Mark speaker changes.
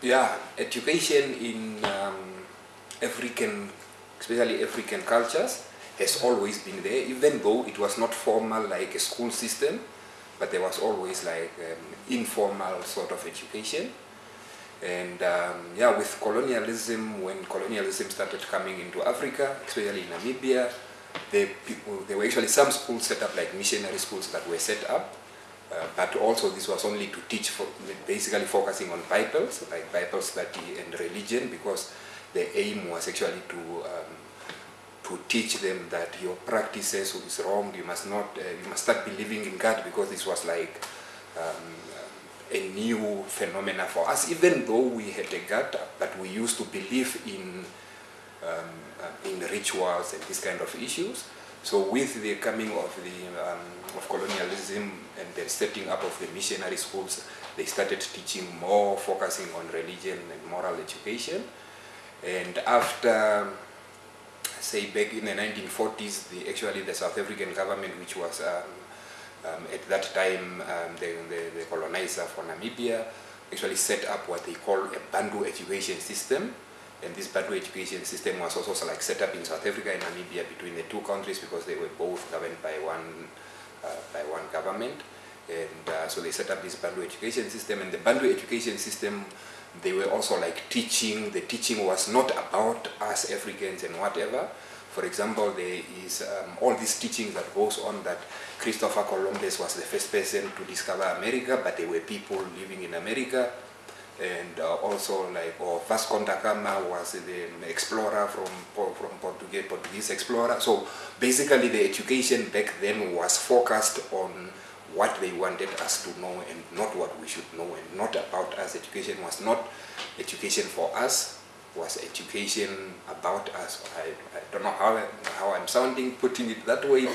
Speaker 1: Yeah, education in um, African, especially African cultures, has always been there, even though it was not formal like a school system, but there was always like um, informal sort of education. And um, yeah, with colonialism, when colonialism started coming into Africa, especially in Namibia, the people, there were actually some schools set up like missionary schools that were set up, uh, but also this was only to teach, for, basically focusing on Bibles, like Bible study and religion, because the aim was actually to um, to teach them that your practices is wrong. You must not, uh, you must start believing in God because this was like um, a new phenomena for us. Even though we had a God, but we used to believe in um, uh, in rituals and these kind of issues. So with the coming of the um, of colonialism and the setting up of the missionary schools, they started teaching more, focusing on religion and moral education. And after, say back in the 1940s, the, actually the South African government, which was um, um, at that time um, the, the, the colonizer for Namibia, actually set up what they call a Bantu education system, and this Bantu education system was also like set up in South Africa and Namibia between the two countries because they were both governed by one, uh, by one government. And uh, so they set up this Bantu education system and the Bantu education system, they were also like teaching, the teaching was not about us Africans and whatever. For example, there is um, all these teachings that goes on that Christopher Columbus was the first person to discover America, but there were people living in America and uh, also like or Vasco da Gama was the explorer from from Portuguese Portuguese explorer. So basically, the education back then was focused on what they wanted us to know and not what we should know, and not about us. Education was not education for us; was education about us. I, I don't know how how I'm sounding putting it that way.